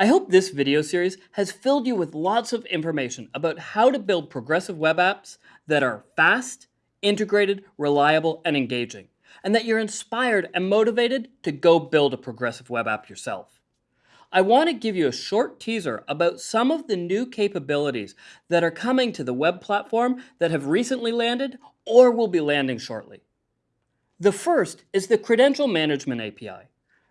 I hope this video series has filled you with lots of information about how to build progressive web apps that are fast, integrated, reliable, and engaging, and that you're inspired and motivated to go build a progressive web app yourself. I want to give you a short teaser about some of the new capabilities that are coming to the web platform that have recently landed or will be landing shortly. The first is the Credential Management API.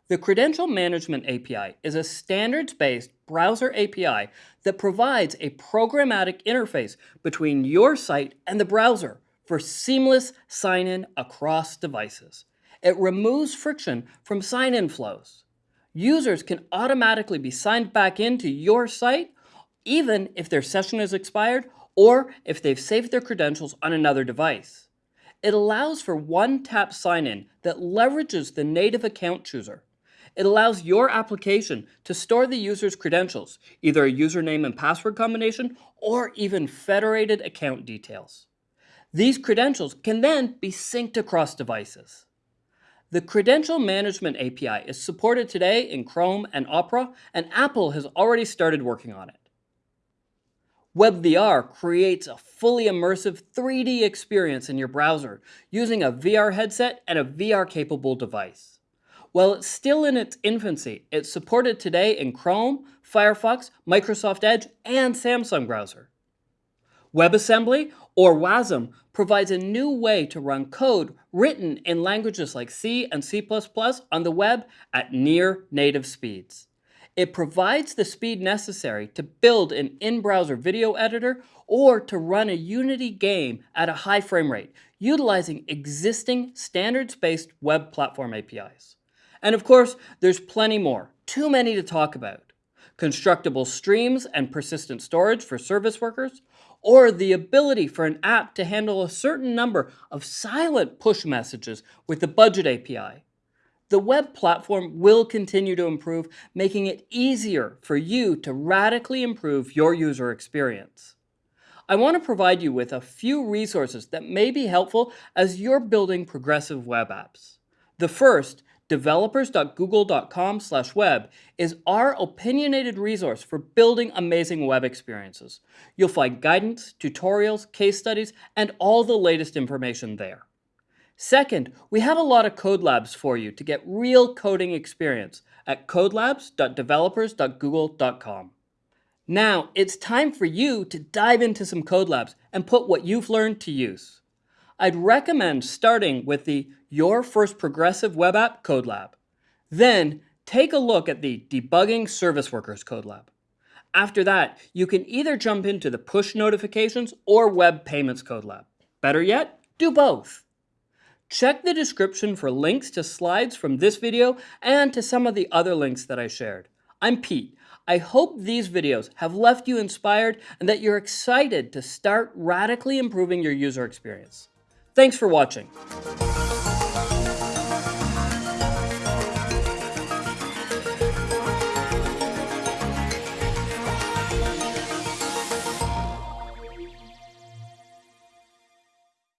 The Credential Management API is a standards-based browser API that provides a programmatic interface between your site and the browser for seamless sign-in across devices. It removes friction from sign-in flows. Users can automatically be signed back into your site even if their session is expired or if they've saved their credentials on another device. It allows for one-tap sign-in that leverages the native account chooser it allows your application to store the user's credentials, either a username and password combination or even federated account details. These credentials can then be synced across devices. The Credential Management API is supported today in Chrome and Opera, and Apple has already started working on it. WebVR creates a fully immersive 3D experience in your browser using a VR headset and a VR-capable device. While it's still in its infancy, it's supported today in Chrome, Firefox, Microsoft Edge, and Samsung browser. WebAssembly, or WASM, provides a new way to run code written in languages like C and C++ on the web at near native speeds. It provides the speed necessary to build an in-browser video editor or to run a Unity game at a high frame rate, utilizing existing standards-based web platform APIs. And of course, there's plenty more, too many to talk about. Constructible streams and persistent storage for service workers, or the ability for an app to handle a certain number of silent push messages with the Budget API. The web platform will continue to improve, making it easier for you to radically improve your user experience. I want to provide you with a few resources that may be helpful as you're building progressive web apps. The first developers.google.com slash web is our opinionated resource for building amazing web experiences. You'll find guidance, tutorials, case studies, and all the latest information there. Second, we have a lot of code labs for you to get real coding experience at codelabs.developers.google.com. Now, it's time for you to dive into some code labs and put what you've learned to use. I'd recommend starting with the Your First Progressive Web App Code Lab. Then take a look at the Debugging Service Workers Code Lab. After that, you can either jump into the Push Notifications or Web Payments Code Lab. Better yet, do both. Check the description for links to slides from this video and to some of the other links that I shared. I'm Pete. I hope these videos have left you inspired and that you're excited to start radically improving your user experience. Thanks for watching.